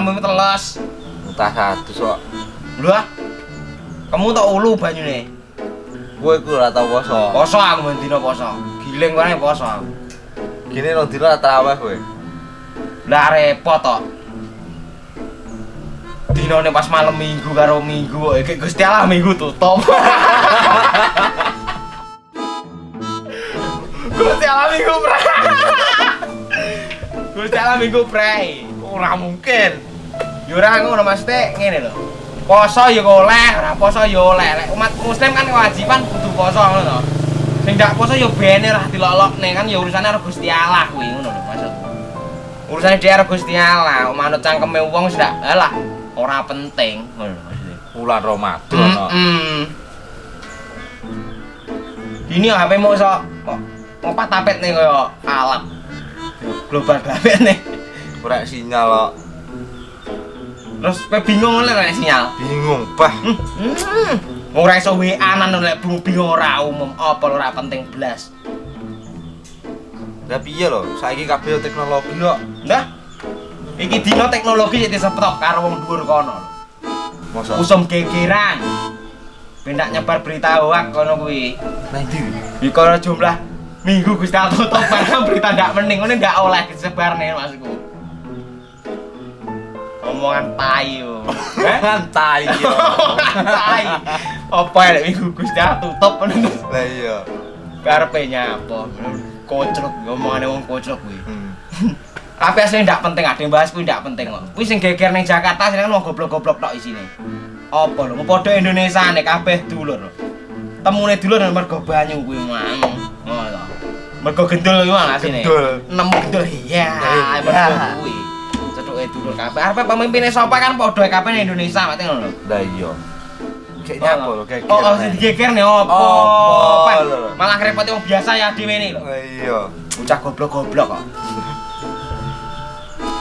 mau teles. Entah satu sok. Lho ah. Kamu tak ulu banyune. Kowe iku ora tau poso. Poso aku mendino poso. Giling wae poso aku. Gini lo dino traweh kowe. Lah repot tok. Dinone pas malam minggu karo minggu kok iki Gusti Allah minggu tutup. Gusti Allah minggu pre. Gusti Allah minggu pre. Ora mungkin. Ora ngono maksudnya ngene lho. Poso ya oleh, ora poso ya oleh. Lek umat muslim kan kewajiban kudu poso ngono to. Sing ndak poso ya bene lah dilolokne kan ya urusane karo Gusti Allah kuwi ngono lho maksudku. Urusane dhewe karo Gusti Allah, manut cangkeme wong ndak alah ora penting ngono lho maksudnya. Bulan Ramadan. Mm-mm. Ini HP mau kok ngopat tapet nih koyo alat. Global tapet nih. Ora sinyal kok. Terus pe bingung oleh nek sinyal. Bingung, bah. Hmm. Ora iso WA-an lek bingung ora umum apa ora penting blas. Lah piye lho? Saiki kabeh teknologi kok. Nah. Iki dino teknologi sing diseptok karo wong dhuwur kono. Mosok. Usum gegeran. Pendak nyebar berita hoak kono kuwi. Ndi? Iku ora jumlah minggu Gusti Allah barang berita ndak mending ngene ndak oleh disebarne maksudku. Omongan tai yo. Eh? Ngantai yo. tai. Apa ya minggu Gusti Allah tutup ngono. Lah iya. Karepe nyapa? Kocruk ngomongane wong kocruk kuwi. Hmm. Tapi asline ndak penting ade bahas kuwi ndak penting kok. Kuwi sing geger ning Jakarta sing kan wong goblok-goblok tok isine. Apa lho, padha Indonesia nek kabeh dulur. Temune dulur nang mergo banyu kuwi mang. Ngono. Mergo gendul kuwi mang asine. Gendul. Nemu gendul iya, Iya. mergo kuwi. Dulur kabeh. Arep pemimpine sapa kan padha kabeh ning Indonesia mate ngono lho. Lah iya. Kayaknya apa lho kayak Oh, oh sing digeger nih opo? Lho. Malah repoti wong biasa ya dhewe ini lho. Iya. Bocah goblok-goblok kok.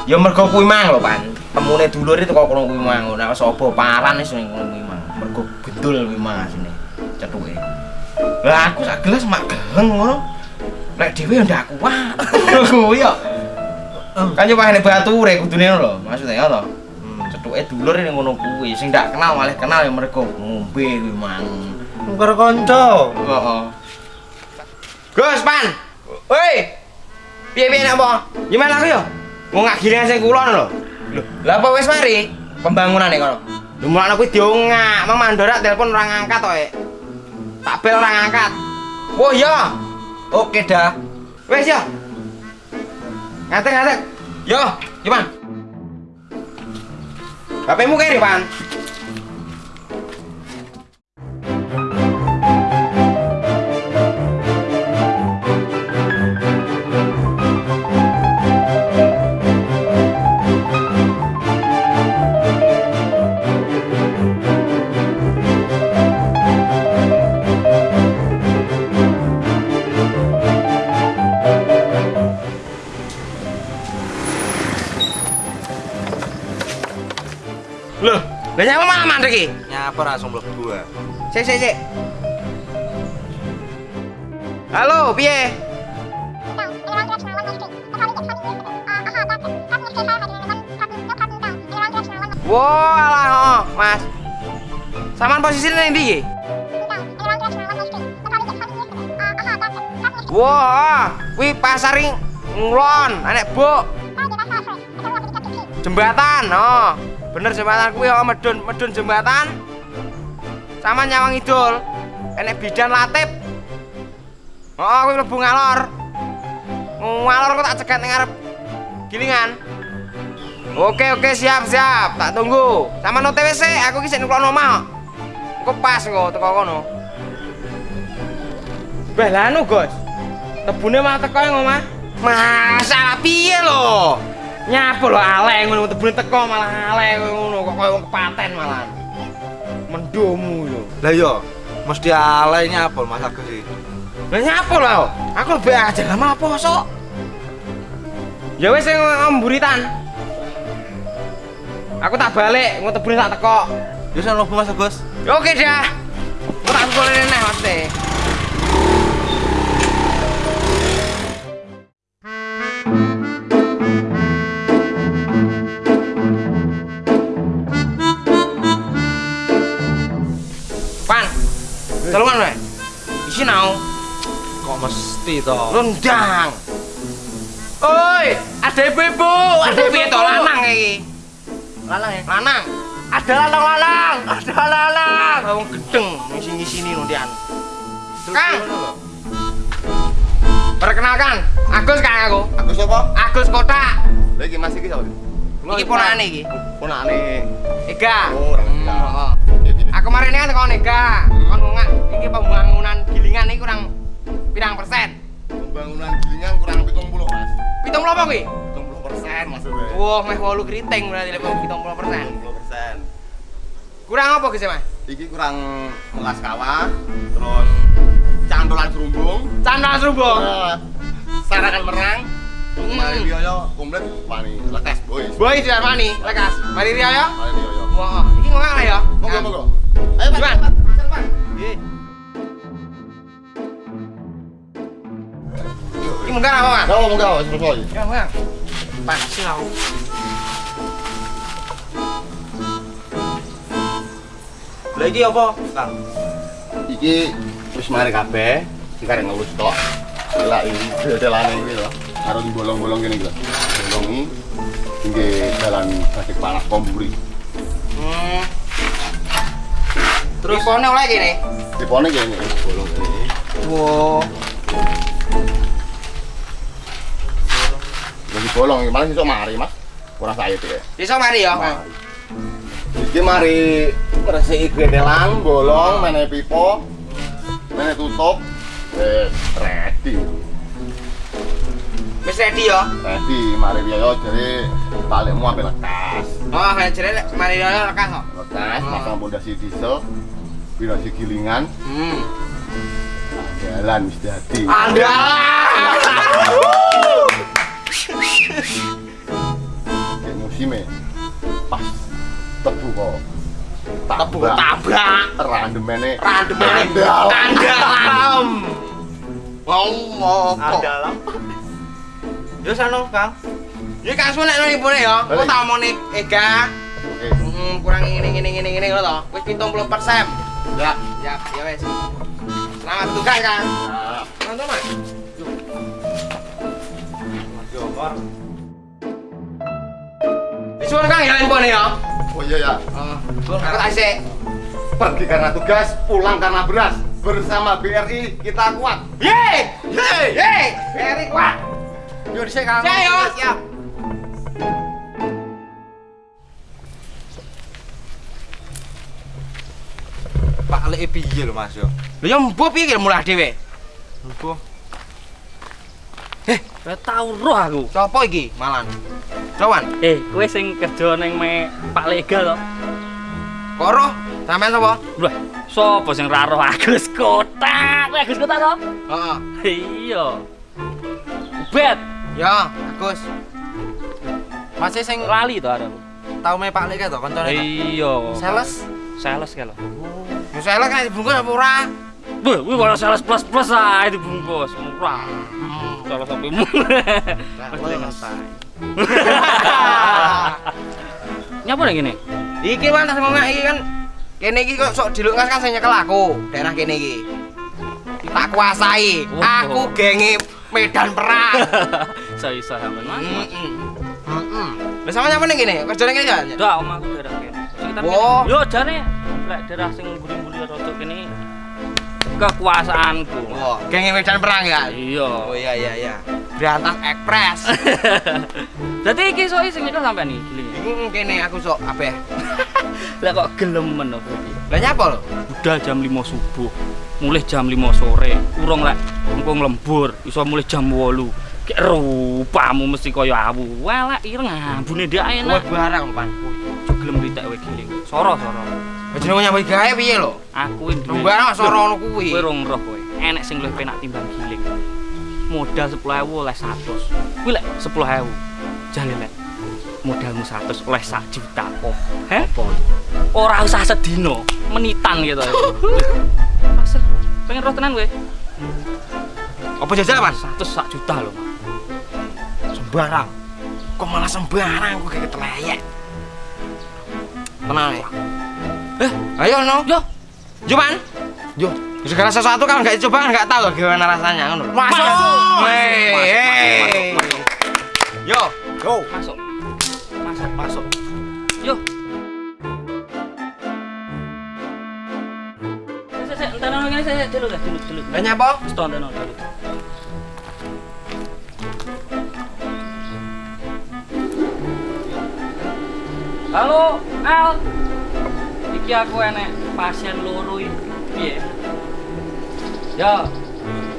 Ya mergo kuwi mang lho, Pan. Temune dulur itu kok kono kuwi mang. Nek sapa paran wis ning kono kuwi mang. Mergo gendul kuwi mang asine. Cetuke. Lah aku sak gelas mak geleng ngono. Nek dhewe ya ndak kuat. Kuwi yo. Kan yo pahane bature kudune ngono lho, maksudnya ya to. Hmm. Cetuke dulur ning ngono kuwi. Sing ndak kenal malah kenal ya mergo ngombe kuwi mang. Karo kanca. Heeh. Gus, Pan. Woi. Piye-piye nek apa? Gimana aku yo? Mau ngakhirnya sing kulon lho. Lah apa wis mari pembangunan nih kono? Lho mulane kuwi diongak, Mang Mandora telepon orang ngangkat to. Tak bel orang ngangkat. Oh iya. Oke dah. Wes ya. Ngatek ngatek. Yo, gimana? HP-mu kene, Pan. Iki? Nyapa langsung mlebu ah. Sik sik sik. Halo, piye? Wah, alah, oh, Mas. Saman posisi ning ndi iki? Wah, kuwi pasar ing ngulon, anek buk. Jembatan, oh. Bener jembatan kuwi oh medun, medun jembatan. Sama nyawang idul. Enek bidan latip. Oh, kuwi mlebu ngalor. Ngalor kok tak cegat ning ngarep gilingan. Oke oke siap siap, tak tunggu. Sama no TWC, aku ki sik nuklono omah. Engko pas engko teko kono. Bah lanu, Gus. Tebune malah teko yang omah. Masalah piye lho? Nyapa lho aleh ngono tebune teko malah aleh ngono kok koyo kepaten malah. Mendomu lho. Lah iya. Mesti alay nyapa Mas Agus iki. Lah nyapa lho? Aku lebih aja lah malah poso. Ya wis sing mburitan. Aku tak balik, ngono tebune tak teko. Ya mlebu Mas Agus. Oke dah. Aku tak boleh neh maksudnya. Mesti toh? Rendang. Oi, ada ibu-ibu, ada piye to lanang iki? Lanang ya? Lanang. Ada lanang-lanang, ada lanang. Wong gedeng ngisi-ngisini nondian. Kang. Perkenalkan, Agus Kang aku. Aku siapa? Agus Kotak. Lagi masih iki sapa? Iki ponakane iki. Ponakane. Ega. Oh, orang Hmm, Ega. oh. Aku kemarin ini kan kon Ega. Kon iki pembangunan gilingan iki kurang pirang persen? Pembangunan gilingan kurang 70, Mas. Pitung apa kuwi? 70 persen maksudnya. Wah, meh 8 keriting berarti lek 70 persen. 70 persen. Kurang apa Gus Mas? Iki kurang melas kawah, terus candolan serumbung, Candal serumbung. eh, sarakan merang, Hmm. Mari Rioyo komplit pani letes boys. Boy sudah mani, lekas. Mari Rio ya. Mari Rioyo. Wah, iki ngomong ya. Monggo monggo. Ayo Pak. Munggah apa, Mas? Monggo monggo wis selesai. Ya, munggah. Pan silau. Lah iki apa, Kang? Iki wis mari kabeh, iki karek ngurus tok. Gila iki delane iki lho. Karo di bolong-bolong kene iki lho. Bolong iki tinggi jalan Batik Panas Komburi. Hmm. Terus pone oleh gini. Tipone kene bolong kene. Wow. Jadi bolong iki malah iso mari, Mas. Kurang saya ya. Bisa mari ya. Mari. Iki mari resiki bolong, mene pipo, mene tutup, wis ready. Wis ready ya. Ready, mari Rioyo jadi talikmu ampe lekas. Oh, kayak jere mari ya lekas kok. Lekas, pasang pondasi diesel, pondasi gilingan, Hmm. jalan wis dadi. Andalan. Musimnya pas tebu kok. Tebu tabrak. Randemene. Randemene Andal. kandalam. Ngomong kok. Dalam. Yo sano, Kang. Ini kan semua nek ibune ya. Kok Balik. tak omong nih Ega. Hmm, kurang ini ini ini ini to. Wis 70%. Ya. Ya, ya wes. Selamat tugas, Kang. Nah, Mantap, Mas. Mas Disuruh Kang ya infone ya. Oh iya ya. Aku tak isik. Pergi karena tugas, pulang karena beras. Bersama BRI kita kuat. Yeay! Yeay! Yeay! Very kuat. Yo dhisik, Kang. Saya yo. Siap. Pak lek piye lho, Mas yo? Lho yo mbok piye mulai dhewe? Lupa. Ora tau roh aku. Sopo iki malan? Sowan. Eh, kowe sing kerja ning me Pak Lega to? Kok roh? Sampean sapa? Wah, sapa sing ra roh Agus Kotak? Kowe Agus Kotak to? Heeh. Iya. Bet, Ya, Agus. Masih sing lali to aku. tau me Pak to koncone. Kang? Iya. Sales. Sales ka lho. Yo sales kan dibungkus apa ora? Wah, kuwi ora sales plus plus ae dibungkus. Murah. Salah sampe mu. Mesti ngentai. Nyapa ning ngene? Iki tas ngomong iki kan kene iki kok sok dilungas kan sing nyekel aku, daerah kene iki. Tak kuasai. Oh. Aku genge medan perang. Saya isa sampean Mas. Heeh. Heeh. Lah sama nyapa ning kene? Kerjane kene ya? Dak omahku daerah kene. Sekitar kene. Yo jane lek daerah sing mburi-mburi rada kene kekuasaanku. Oh, medan perang ya? Iya. Oh iya iya iya. Berantas Express. Dadi iki sok sing nyekel sampean iki giling. Iki kene aku sok apa ya? Lah kok gelem men kok iki. Lah nyapa lho? Budal jam 5 subuh. Mulih jam 5 sore. Urung lek engko nglembur iso mulih jam 8. Kayak rupamu mesti kaya awu. Wah, ireng ambune ndak Kowe enak. barang pan. Gelem ritek kowe giling. Soro soro. Jenenge nyambut gawe piye lho? Aku iki duwe. Barang soro ngono kuwi. Kowe rong roh kowe. Enek sing luwih penak timbang giling. Modal 10.000 oleh 100. Kuwi lek 10.000. Jale lek modalmu 100 oleh 1 juta. Oh, heh? Ora usah sedino, menitan gitu. Pasir. Pengen roh tenan kowe? Apa jajal pan? 100 sak juta lho. Sembarang. Kok malah sembarang kok kayak keteleyek. Tenang ya. Eh, Ayo no. yo. Cuman Yo, segala sesuatu kan nggak coba kan nggak tahu gimana rasanya kan. Masuk. Hei, Masuk, hei. masuk, Yo, go. Masuk. Masuk, masuk. Yo. Entar nang ngene saya dulu guys, dulu dulu. banyak apa? Stop entar nang dulu. Halo, Al. Iki aku enek pasien loro iki. Piye? Ya.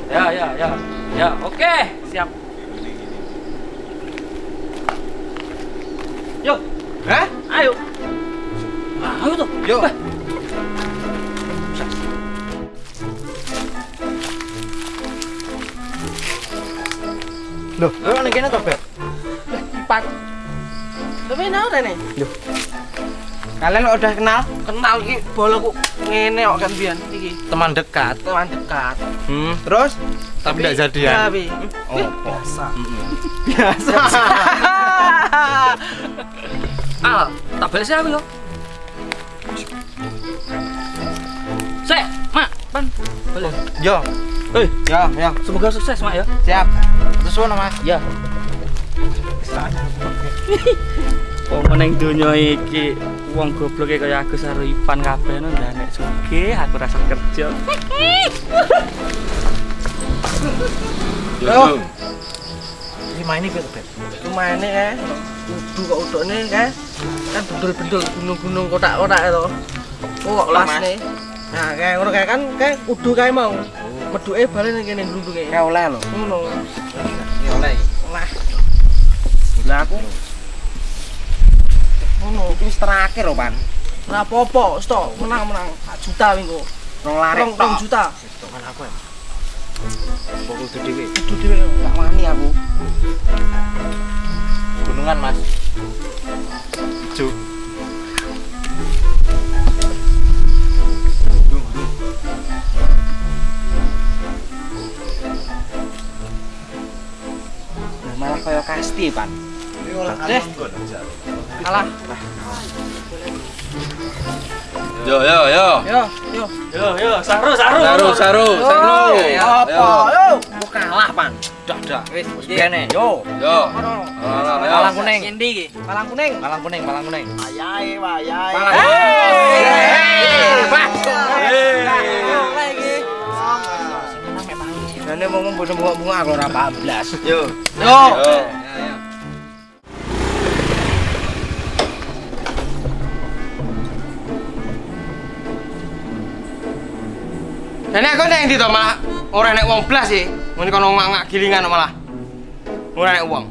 Ya, ya, ya. Ya, oke, siap. Yo, Hah? ayo. Ayo tuh. Yo. Wah. Loh, lo ning kene to, Beb? Tapi nau rene. Loh. Kalian udah kenal? Kenal iki bolaku ngene kok kan biyen iki. Teman dekat. Teman dekat. Hmm, terus? Tapi enggak jadian. Tapi Oh, biasa. biasa. Al, tak balik sih aku yo. Sek, Mak, pan. Balik. Yo, Eh, Yo, yo, semoga sukses, Mak ya. siap. sesuai Mas. Ya. Oh, meneng donya iki wong goblok kaya aku karo Ipan kabeh no ndanek sugih aku rasa kerja. Yo. Main iki Beb. Lumayan ya. Udu kok udukne kan. Kan bedul-bedul gunung-gunung kotak-kotak itu. Oh, kok las nih. Nah, kayak ngono kayak kan kayak udu kayak mau. Meduke balen ning kene glundunge. Kayak oleh lho. Ngono. Ya oleh. Lah. Gila aku. Ngono, wis terakhir lho, Pan. Ora apa-apa, stok menang-menang 4 juta minggu. Rong lari. Rong juta. Teman aku ya. Pokok itu dhewe. Udu dhewe gak wani aku. Gunungan, Mas. Ijo. Malah kaya kasti, Pan. Deh. Kalah. Yo, yo, yo. Yo, yo. Yo, yo, saru, saru. Saru, saru, saru. Apa? Yo. Mau kalah, Pan. Dah, dah. Wis, kene. Yo. Yo. Malang kuning. Endi iki? Malang kuning. Malang kuning, malang kuning. Wayahe, wayahe. Malang Hey. Jane mau bunga-bunga aku ora bablas. Yo. Yo. Jane aku nek ndi to malah ora nek wong blas sih. Ngene kono ngak gilingan malah. Ora nek wong.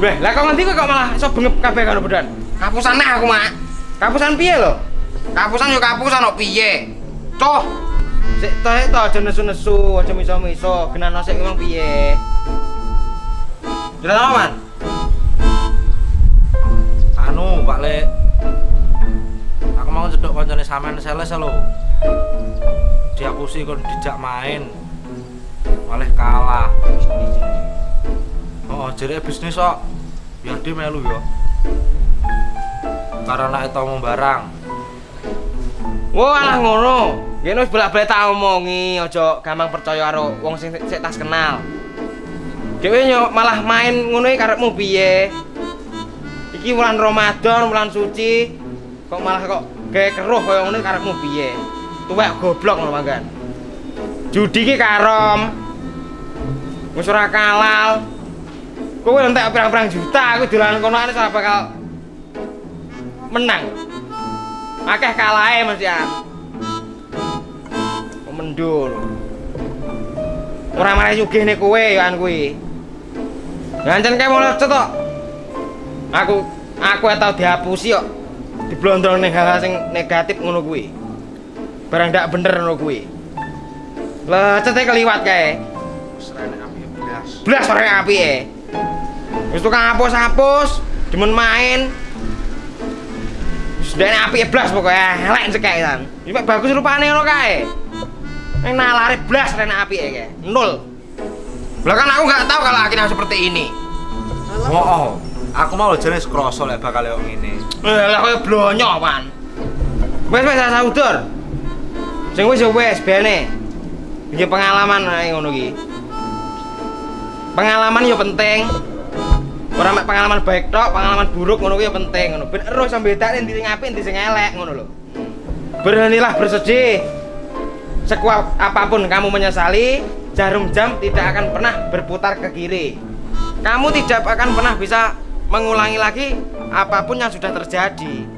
Weh, lah kok ngendi kok malah iso bengep kabeh karo bedan. Kapusan nah aku, Mak. Kapusan piye lho? Kapusan yo kapusan kok piye? Toh. Sik toh sik toh aja nesu-nesu, aja miso-miso, genano sik wong piye. Jelas apa, Man? Anu, Pak Le. Aku mau cedok koncone sampean sales lho. Diapusi kon dijak main. Malah kalah. Oh, jadi bisnis kok. Ya dia melu ya. Karena itu mau barang. Wah, alah ngono. Yen wis bolak-balik tak omongi, aja gampang percaya karo wong sing sik tas kenal. Dhewe yo malah main ngono karepmu piye? Iki bulan Ramadan, bulan suci. Kok malah kok gawe keruh kaya ngono karepmu piye? Tuwek goblok ngono manggan. Judi ki karom. Wis ora kalal. Kowe entek pirang-pirang juta, aku dolan kono ane ora bakal menang. Akeh kalahe ya. Mendul. Ora marah sugihne kowe ya an kuwi. Ngancen kae mau lecet kok. Aku aku tau dihapusi kok. Diblondrong ning hal sing negatif ngono kuwi. Barang ndak bener ngono kuwi. Lecete keliwat kae. Serene api blas. Blas ora apike. Wis tukang hapus-hapus, demen main. Wis ndek apike blas pokoke elek cekek kan. Iki bagus rupane ngono kae. Ning nalare blas rene apike kae. Nol. Lah kan aku nggak tahu kalau akhirnya seperti ini. Oh, oh. Aku mau jenis kroso lek bakal yo ngene. Eh, lah koyo blonyo, Pan. Wes wes asa udur. Sing wis ya wis bene. Iki pengalaman ae ngono iki. Pengalaman ya penting. Ora mek pengalaman baik tok, pengalaman buruk ngono kuwi ya penting ngono. Ben ero sampe bedake ndi sing apik, ndi sing elek ngono lho. Beranilah bersedih. Sekuat apa pun kamu menyesali, jarum jam tidak akan pernah berputar ke kiri. Kamu tidak akan pernah bisa mengulangi lagi apa pun yang sudah terjadi.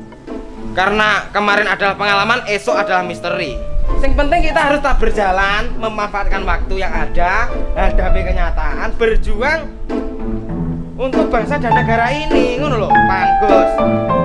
Karena kemarin adalah pengalaman, esok adalah misteri. Yang penting kita harus tak berjalan, memanfaatkan waktu yang ada, hadapi kenyataan, berjuang untuk bangsa dan negara ini, ngono loh, Pak Gus.